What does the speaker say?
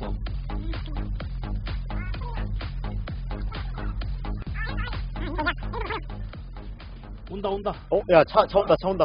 알았어. 아, 아, 아. 온다, 온다. 어, 야, 차, 차 온다, 차 온다.